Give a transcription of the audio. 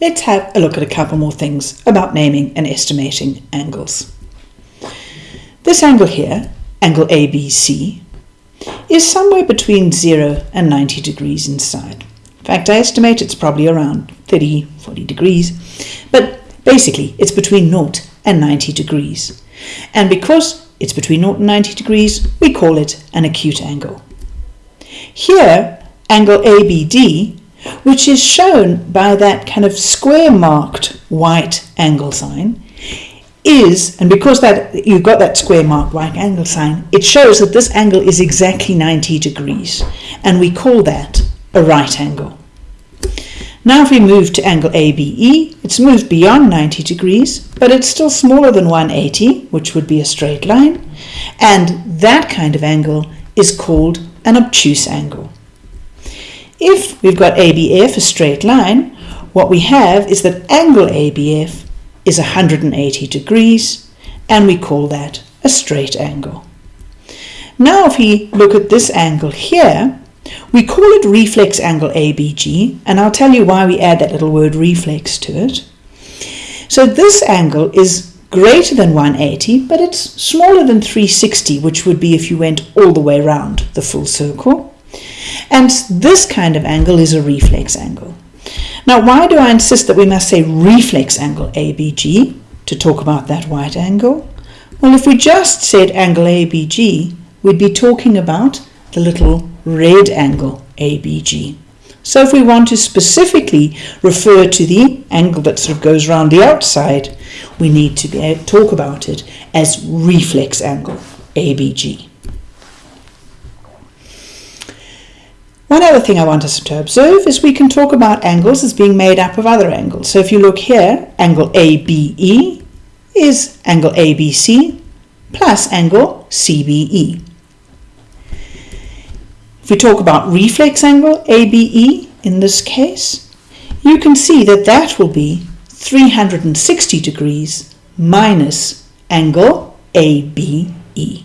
let's have a look at a couple more things about naming and estimating angles. This angle here, angle ABC, is somewhere between 0 and 90 degrees inside. In fact, I estimate it's probably around 30, 40 degrees, but basically it's between 0 and 90 degrees. And because it's between 0 and 90 degrees, we call it an acute angle. Here, angle ABD, which is shown by that kind of square marked white angle sign, is, and because that you've got that square marked white angle sign, it shows that this angle is exactly 90 degrees, and we call that a right angle. Now if we move to angle ABE, it's moved beyond 90 degrees, but it's still smaller than 180, which would be a straight line, and that kind of angle is called an obtuse angle. If we've got ABF, a straight line, what we have is that angle ABF is 180 degrees and we call that a straight angle. Now if we look at this angle here, we call it reflex angle ABG and I'll tell you why we add that little word reflex to it. So this angle is greater than 180 but it's smaller than 360 which would be if you went all the way around the full circle. And this kind of angle is a reflex angle. Now, why do I insist that we must say reflex angle ABG to talk about that white angle? Well, if we just said angle ABG, we'd be talking about the little red angle ABG. So if we want to specifically refer to the angle that sort of goes around the outside, we need to be, talk about it as reflex angle ABG. One other thing I want us to observe is we can talk about angles as being made up of other angles. So if you look here, angle ABE is angle ABC plus angle CBE. If we talk about reflex angle ABE in this case, you can see that that will be 360 degrees minus angle ABE.